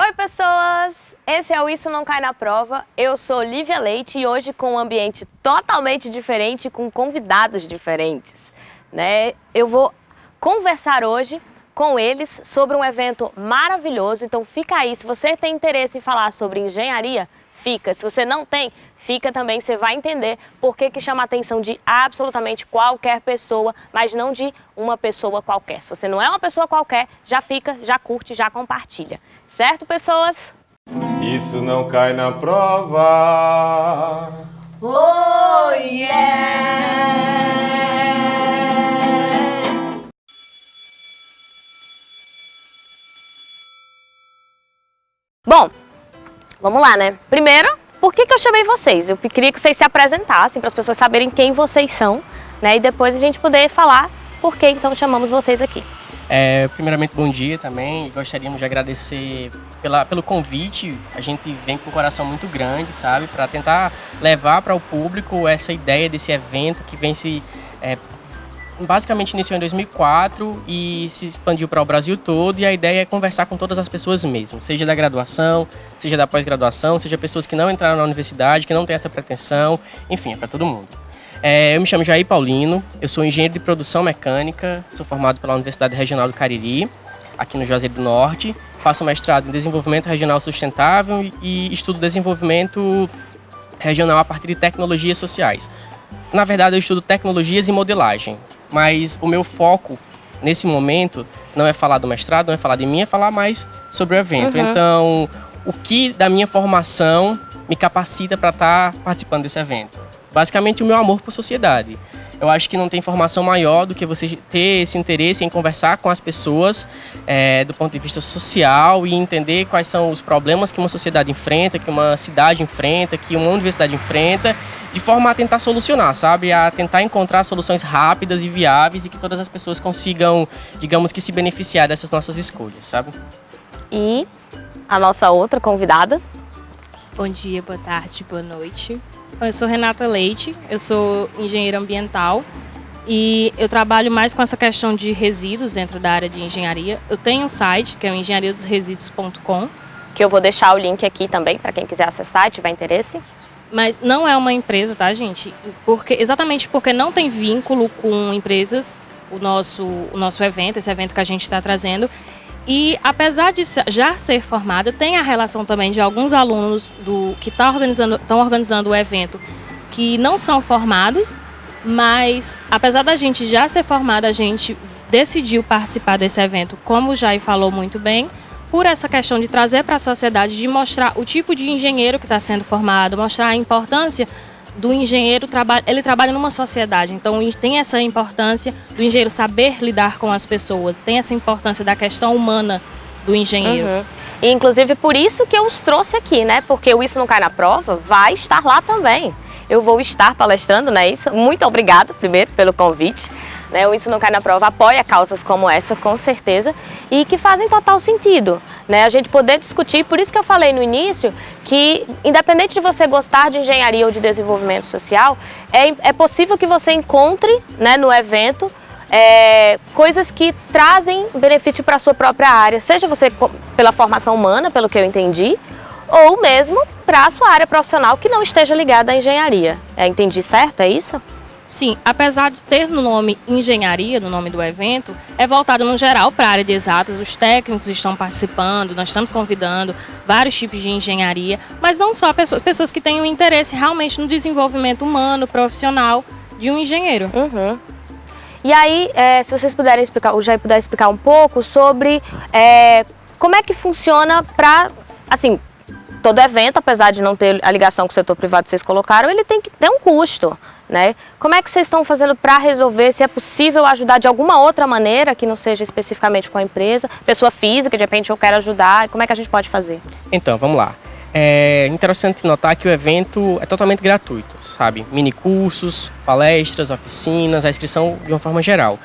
Oi pessoas, esse é o Isso Não Cai Na Prova, eu sou Lívia Leite e hoje com um ambiente totalmente diferente, com convidados diferentes. Né? Eu vou conversar hoje com eles sobre um evento maravilhoso, então fica aí, se você tem interesse em falar sobre engenharia, fica. Se você não tem, fica também, você vai entender por que, que chama a atenção de absolutamente qualquer pessoa, mas não de uma pessoa qualquer. Se você não é uma pessoa qualquer, já fica, já curte, já compartilha. Certo, pessoas? Isso não cai na prova. Oh, yeah! Bom, vamos lá, né? Primeiro, por que, que eu chamei vocês? Eu queria que vocês se apresentassem para as pessoas saberem quem vocês são, né? E depois a gente poder falar por que então chamamos vocês aqui. É, primeiramente, bom dia também. Gostaríamos de agradecer pela, pelo convite. A gente vem com um coração muito grande, sabe? Para tentar levar para o público essa ideia desse evento que vem se... É, basicamente iniciou em 2004 e se expandiu para o Brasil todo. E a ideia é conversar com todas as pessoas mesmo, seja da graduação, seja da pós-graduação, seja pessoas que não entraram na universidade, que não têm essa pretensão. Enfim, é para todo mundo. É, eu me chamo Jair Paulino, eu sou engenheiro de produção mecânica, sou formado pela Universidade Regional do Cariri, aqui no Juazeiro do Norte. Faço mestrado em desenvolvimento regional sustentável e estudo desenvolvimento regional a partir de tecnologias sociais. Na verdade, eu estudo tecnologias e modelagem, mas o meu foco nesse momento não é falar do mestrado, não é falar de mim, é falar mais sobre o evento. Uhum. Então, o que da minha formação me capacita para estar tá participando desse evento? Basicamente o meu amor por sociedade. Eu acho que não tem informação maior do que você ter esse interesse em conversar com as pessoas é, do ponto de vista social e entender quais são os problemas que uma sociedade enfrenta, que uma cidade enfrenta, que uma universidade enfrenta, de forma a tentar solucionar, sabe? A tentar encontrar soluções rápidas e viáveis e que todas as pessoas consigam, digamos que, se beneficiar dessas nossas escolhas, sabe? E a nossa outra convidada. Bom dia, boa tarde, boa noite. Eu sou Renata Leite, eu sou engenheira ambiental e eu trabalho mais com essa questão de resíduos dentro da área de engenharia. Eu tenho um site que é o engenhariadosresíduos.com. Que eu vou deixar o link aqui também para quem quiser acessar e tiver interesse. Mas não é uma empresa, tá, gente? Porque, exatamente porque não tem vínculo com empresas o nosso, o nosso evento, esse evento que a gente está trazendo. E apesar de já ser formada, tem a relação também de alguns alunos do que tá organizando, estão organizando o evento que não são formados, mas apesar da gente já ser formada, a gente decidiu participar desse evento, como o Jair falou muito bem, por essa questão de trazer para a sociedade, de mostrar o tipo de engenheiro que está sendo formado, mostrar a importância do engenheiro, ele trabalha numa sociedade, então tem essa importância do engenheiro saber lidar com as pessoas, tem essa importância da questão humana do engenheiro. Uhum. E, inclusive por isso que eu os trouxe aqui, né? Porque o Isso Não Cai na Prova vai estar lá também. Eu vou estar palestrando, né? Isso. Muito obrigado, primeiro, pelo convite. Né? O Isso Não Cai na Prova apoia causas como essa, com certeza, e que fazem total sentido. Né? A gente poder discutir, por isso que eu falei no início, que independente de você gostar de engenharia ou de desenvolvimento social, é, é possível que você encontre né, no evento é, coisas que trazem benefício para a sua própria área, seja você pela formação humana, pelo que eu entendi, ou mesmo para a sua área profissional que não esteja ligada à engenharia. É, entendi certo? É isso? Sim, apesar de ter no nome engenharia, no nome do evento, é voltado no geral para a área de exatas, os técnicos estão participando, nós estamos convidando vários tipos de engenharia, mas não só pessoas, pessoas que têm um interesse realmente no desenvolvimento humano, profissional de um engenheiro. Uhum. E aí, é, se vocês puderem explicar, o Jair puder explicar um pouco sobre é, como é que funciona para, assim, todo evento, apesar de não ter a ligação com o setor privado que vocês colocaram, ele tem que ter um custo. Né? Como é que vocês estão fazendo para resolver, se é possível ajudar de alguma outra maneira, que não seja especificamente com a empresa, pessoa física, de repente eu quero ajudar, como é que a gente pode fazer? Então, vamos lá. É interessante notar que o evento é totalmente gratuito, sabe? Mini cursos, palestras, oficinas, a inscrição de uma forma geral.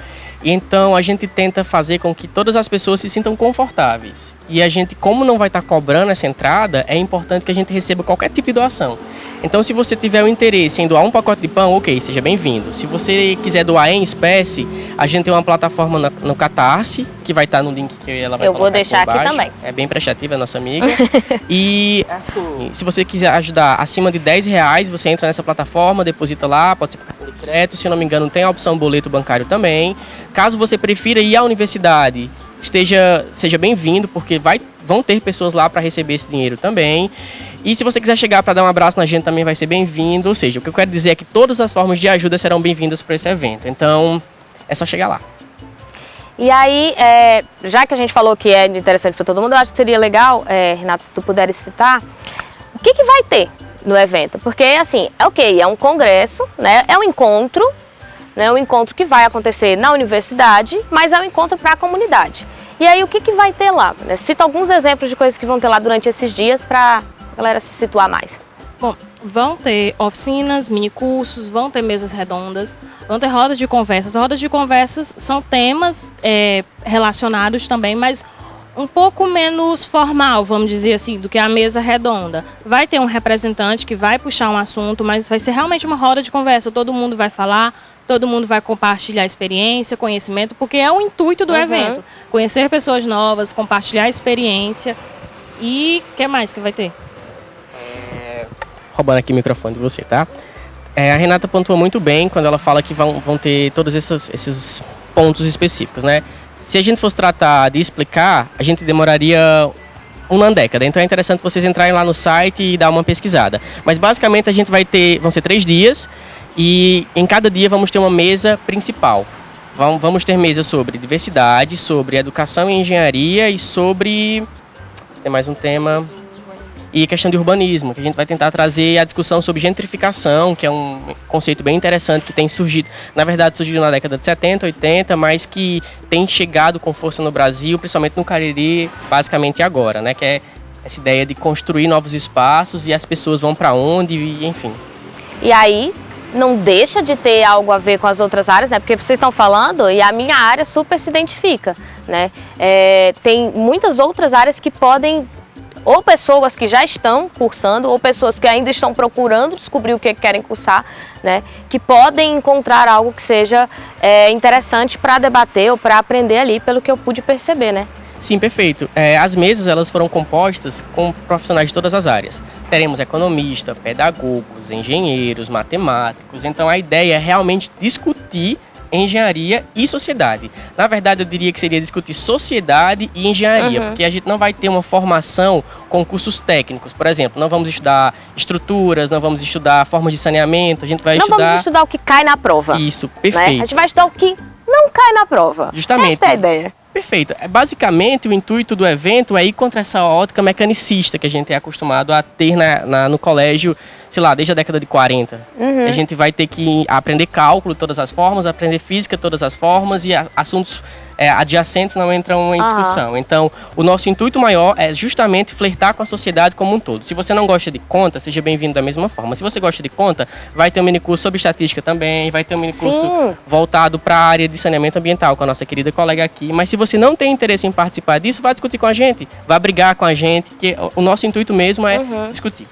Então a gente tenta fazer com que todas as pessoas se sintam confortáveis. E a gente, como não vai estar cobrando essa entrada, é importante que a gente receba qualquer tipo de doação. Então, se você tiver o interesse em doar um pacote de pão, ok, seja bem-vindo. Se você quiser doar em espécie, a gente tem uma plataforma no, no Catarse, que vai estar no link que ela vai Eu vou deixar aqui também. É bem prestativa, nossa amiga. e, assim, se você quiser ajudar acima de 10 reais, você entra nessa plataforma, deposita lá, pode ser por cartão de crédito, se não me engano, tem a opção boleto bancário também. Caso você prefira ir à universidade, esteja seja bem-vindo, porque vai, vão ter pessoas lá para receber esse dinheiro também. E se você quiser chegar para dar um abraço na gente, também vai ser bem-vindo. Ou seja, o que eu quero dizer é que todas as formas de ajuda serão bem-vindas para esse evento. Então, é só chegar lá. E aí, é, já que a gente falou que é interessante para todo mundo, eu acho que seria legal, é, Renato, se tu puderes citar, o que, que vai ter no evento? Porque, assim, é ok, é um congresso, né, é um encontro, né, um encontro que vai acontecer na universidade, mas é um encontro para a comunidade. E aí, o que, que vai ter lá? Né? Cita alguns exemplos de coisas que vão ter lá durante esses dias para a galera se situar mais. Bom, vão ter oficinas, mini cursos, vão ter mesas redondas, vão ter rodas de conversas. Rodas de conversas são temas é, relacionados também, mas um pouco menos formal, vamos dizer assim, do que a mesa redonda. Vai ter um representante que vai puxar um assunto, mas vai ser realmente uma roda de conversa. Todo mundo vai falar, todo mundo vai compartilhar experiência, conhecimento, porque é o intuito do uhum. evento. Conhecer pessoas novas, compartilhar experiência. E o que mais que vai ter? Roubando aqui o microfone de você, tá? É, a Renata pontua muito bem quando ela fala que vão, vão ter todos esses, esses pontos específicos, né? Se a gente fosse tratar de explicar, a gente demoraria uma década. Então é interessante vocês entrarem lá no site e dar uma pesquisada. Mas basicamente a gente vai ter, vão ser três dias e em cada dia vamos ter uma mesa principal. Vamos ter mesa sobre diversidade, sobre educação e engenharia e sobre tem mais um tema e questão de urbanismo, que a gente vai tentar trazer a discussão sobre gentrificação, que é um conceito bem interessante que tem surgido, na verdade surgiu na década de 70, 80, mas que tem chegado com força no Brasil, principalmente no Cariri, basicamente agora, né, que é essa ideia de construir novos espaços e as pessoas vão para onde, e, enfim. E aí, não deixa de ter algo a ver com as outras áreas, né? Porque vocês estão falando e a minha área super se identifica, né? É, tem muitas outras áreas que podem ou pessoas que já estão cursando, ou pessoas que ainda estão procurando descobrir o que querem cursar, né, que podem encontrar algo que seja é, interessante para debater ou para aprender ali, pelo que eu pude perceber, né? Sim, perfeito. É, as mesas elas foram compostas com profissionais de todas as áreas. Teremos economistas, pedagogos, engenheiros, matemáticos. Então a ideia é realmente discutir engenharia e sociedade. Na verdade, eu diria que seria discutir sociedade e engenharia, uhum. porque a gente não vai ter uma formação com cursos técnicos. Por exemplo, não vamos estudar estruturas, não vamos estudar formas de saneamento, a gente vai não estudar... Não vamos estudar o que cai na prova. Isso, perfeito. Né? A gente vai estudar o que não cai na prova. Justamente. Esta é a ideia. Perfeito. É, basicamente, o intuito do evento é ir contra essa ótica mecanicista que a gente é acostumado a ter na, na no colégio sei lá, desde a década de 40. Uhum. A gente vai ter que aprender cálculo de todas as formas, aprender física de todas as formas e assuntos é, adjacentes não entram em uhum. discussão. Então, o nosso intuito maior é justamente flertar com a sociedade como um todo. Se você não gosta de conta, seja bem-vindo da mesma forma. Se você gosta de conta, vai ter um minicurso sobre estatística também, vai ter um minicurso Sim. voltado para a área de saneamento ambiental com a nossa querida colega aqui. Mas se você não tem interesse em participar disso, vai discutir com a gente, vai brigar com a gente, que o nosso intuito mesmo é uhum. discutir.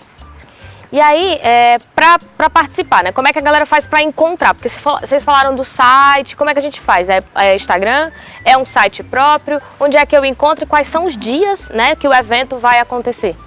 E aí, é, para participar, né? Como é que a galera faz para encontrar? Porque vocês falaram do site, como é que a gente faz? É, é, Instagram? É um site próprio? Onde é que eu encontro e quais são os dias né, que o evento vai acontecer?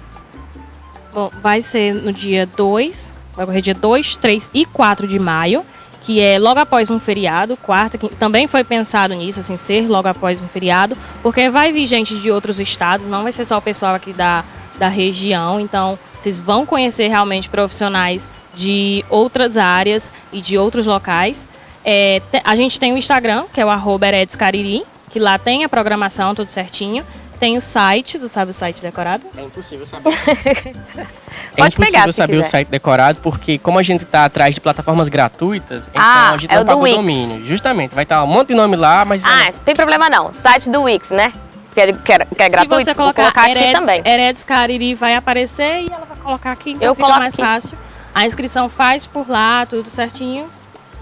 Bom, vai ser no dia 2, vai ocorrer dia 2, 3 e 4 de maio, que é logo após um feriado, quarta, que também foi pensado nisso, assim, ser logo após um feriado, porque vai vir gente de outros estados, não vai ser só o pessoal aqui da da região. Então, vocês vão conhecer realmente profissionais de outras áreas e de outros locais. É, a gente tem o Instagram, que é o arroba que lá tem a programação tudo certinho. Tem o site, tu sabe o site decorado? É impossível saber. é impossível saber o site decorado, porque como a gente está atrás de plataformas gratuitas, então ah, a gente é não paga o domínio. Justamente, vai estar um monte de nome lá, mas... Ah, não tem problema não. Site do Wix, né? que é, que é, que é gratuito, Se você colocar, colocar Heredes, aqui também. Heredes Cariri vai aparecer e ela vai colocar aqui, então Eu fica mais aqui. fácil. A inscrição faz por lá, tudo certinho,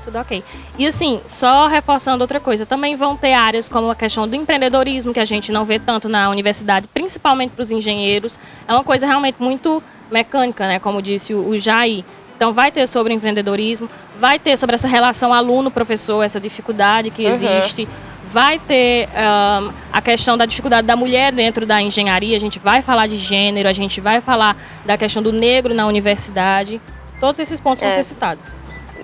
tudo ok. E assim, só reforçando outra coisa, também vão ter áreas como a questão do empreendedorismo, que a gente não vê tanto na universidade, principalmente para os engenheiros. É uma coisa realmente muito mecânica, né, como disse o, Jair. Então vai ter sobre empreendedorismo, vai ter sobre essa relação aluno-professor, essa dificuldade que Uhum. existe, vai ter ahn, a questão da dificuldade da mulher dentro da engenharia, a gente vai falar de gênero, a gente vai falar da questão do negro na universidade. Todos esses pontos vão É. ser citados.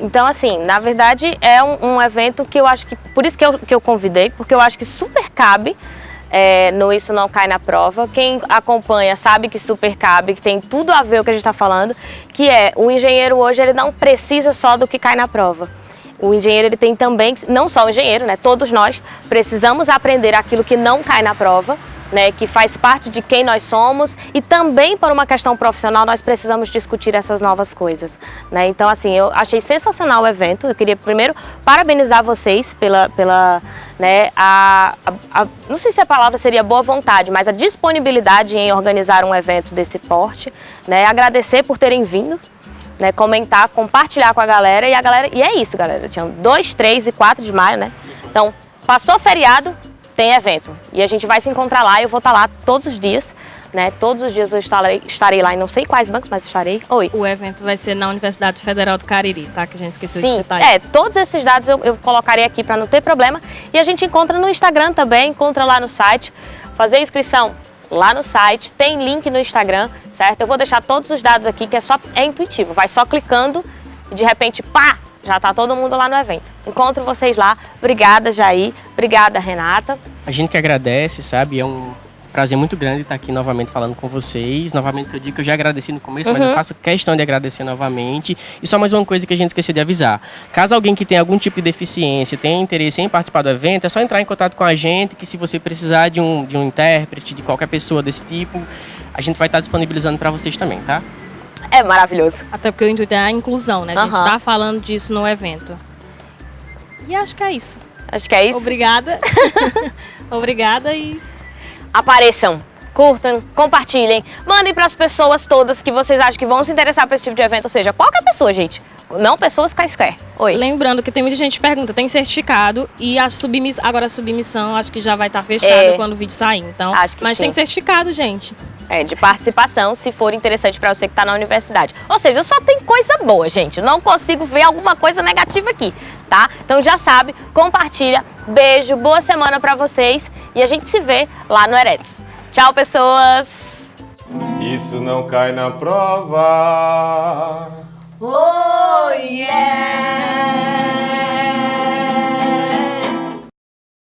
Então, assim, na verdade é um, um evento que eu acho que, por isso que eu, que eu convidei, porque eu acho que super cabe é, no Isso Não Cai na Prova. Quem acompanha sabe que super cabe, que tem tudo a ver com o que a gente está falando, que é o engenheiro hoje ele não precisa só do que cai na prova. O engenheiro ele tem também, não só o engenheiro, né? Todos nós precisamos aprender aquilo que não cai na prova, né? Que faz parte de quem nós somos e também por uma questão profissional nós precisamos discutir essas novas coisas, né? Então assim, eu achei sensacional o evento. Eu queria primeiro parabenizar vocês pela pela né, a, a- a- não sei se a palavra seria boa vontade, mas a disponibilidade em organizar um evento desse porte, né? Agradecer por terem vindo, né, comentar, compartilhar com a galera e a galera e é isso, galera. Tinha 2, 3 e 4 de maio, né? Então, passou feriado, tem evento. E a gente vai se encontrar lá, eu vou estar lá todos os dias, né? Todos os dias eu estarei, estarei lá em não sei quais bancos, mas estarei. Oi. O evento vai ser na Universidade Federal do Cariri, tá? Que a gente esqueceu de Sim, citar é, isso. todos esses dados eu, eu colocarei aqui para não ter problema. E a gente encontra no Instagram também, encontra lá no site. Fazer inscrição lá no site, tem link no Instagram, certo? Eu vou deixar todos os dados aqui, que é só é intuitivo, vai só clicando e de repente, pá, já tá todo mundo lá no evento. Encontro vocês lá. Obrigada, Jair. Obrigada, Renata. A gente que agradece, sabe? É um prazer muito grande estar aqui novamente falando com vocês. Novamente que eu digo que eu já agradeci no começo, mas Uhum. eu faço questão de agradecer novamente. E só mais uma coisa que a gente esqueceu de avisar. Caso alguém que tenha algum tipo de deficiência tenha interesse em participar do evento, é só entrar em contato com a gente, que se você precisar de um, de um intérprete, de qualquer pessoa desse tipo, a gente vai estar disponibilizando para vocês também, tá? É maravilhoso. Até porque o intuito é a inclusão, né? A gente Aham. tá falando disso no evento. E acho que é isso. Acho que é isso. Obrigada. Obrigada e Apareçam, curtam, compartilhem, mandem para as pessoas todas que vocês acham que vão se interessar por esse tipo de evento, ou seja, qualquer pessoa, gente. Não pessoas quaisquer. Oi. lembrando que tem muita gente que pergunta, tem certificado e a submissão, agora a submissão acho que já vai estar fechada É. quando o vídeo sair, então. Acho que mas sim. tem certificado, gente. É, de participação, se for interessante para você que está na universidade. Ou seja, só tem coisa boa, gente. Não consigo ver alguma coisa negativa aqui, tá? Então já sabe, compartilha. Beijo, boa semana para vocês e a gente se vê lá no Eretz. Tchau, pessoas! Isso não cai na prova. Oh yeah!